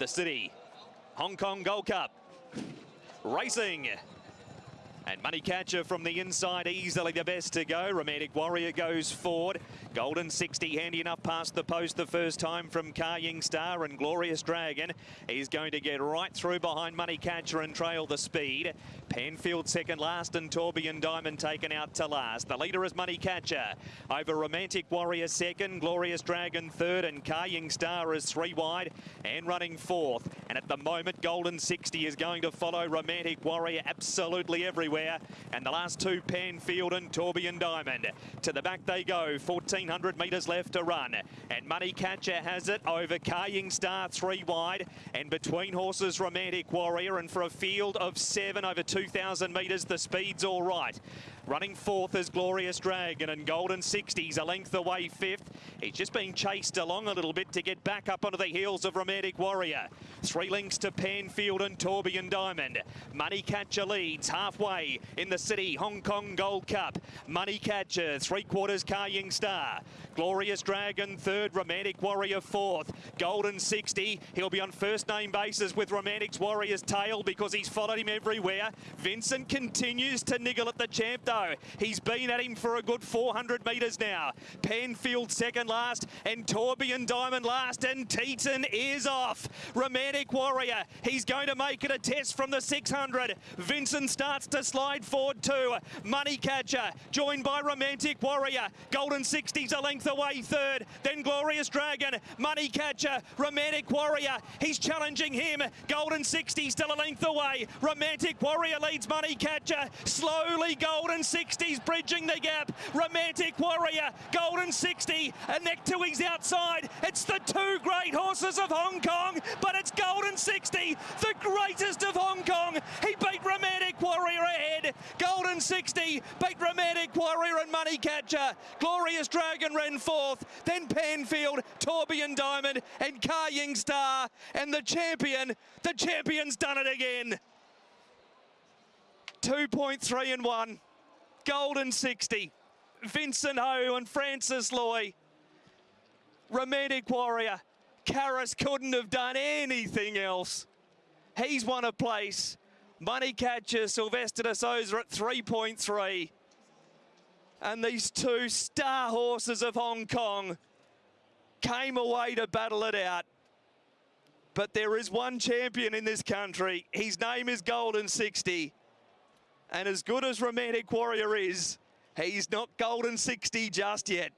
the Citi Hong Kong Gold Cup. Racing. And Money Catcher from the inside, easily the best to go. Romantic Warrior goes forward. Golden 60, handy enough past the post the first time from Ka Ying Star and Glorious Dragon. He's going to get right through behind Money Catcher and trail the speed. Panfield second last and Tourbillon Diamond taken out to last. The leader is Money Catcher. Over Romantic Warrior second, Glorious Dragon third and Ka Ying Star is three wide and running fourth. And at the moment, Golden 60 is going to follow Romantic Warrior absolutely everywhere. And the last two, Panfield and Tourbillon Diamond. To the back they go, 1400 metres left to run. And Money Catcher has it over Ying Star three wide. And between horses, Romantic Warrior. And for a field of seven over 2,000 metres, the speed's all right. Running fourth is Glorious Dragon and Golden 60s a length away fifth. He's just being chased along a little bit to get back up onto the heels of Romantic Warrior. Three links to Panfield and Tourbillon Diamond. Money Catcher leads halfway in the Citi Hong Kong Gold Cup. Money Catcher, three quarters Ka Ying Star. Glorious Dragon third, Romantic Warrior fourth. Golden 60, he'll be on first name basis with Romantic Warrior's tail because he's followed him everywhere. Vincent continues to niggle at the champ though. He's been at him for a good 400 metres now. Panfield second last and Tourbillon Diamond last and Teetan is off. Romantic Warrior, he's going to make it a test from the 600. Vincent starts to slide forward too. Money Catcher joined by Romantic Warrior. Golden 60s a length away third. Then Glorious Dragon, Money Catcher, Romantic Warrior. He's challenging him. Golden 60 still a length away. Romantic Warrior leads Money Catcher. Slowly Golden 60s bridging the gap. Romantic Warrior, Golden 60, a neck to his outside. It's the two great horses of Hong Kong, but it's Golden 60, the greatest of Hong Kong. He beat Romantic Warrior ahead. Golden 60 beat Romantic Warrior and Money Catcher. Glorious Dragon ran fourth, then Panfield, Tourbillon Diamond, and Ka Ying Star. And the champion, the champion's done it again. 2.3 and 1. Golden 60. Vincent Ho and Francis Lui. Romantic Warrior. Karis couldn't have done anything else. He's won a place. Money Catcher, Silvestre de Sousa at 3.3. And these two star horses of Hong Kong came away to battle it out. But there is one champion in this country. His name is Golden 60. And as good as Romantic Warrior is, he's not Golden 60 just yet.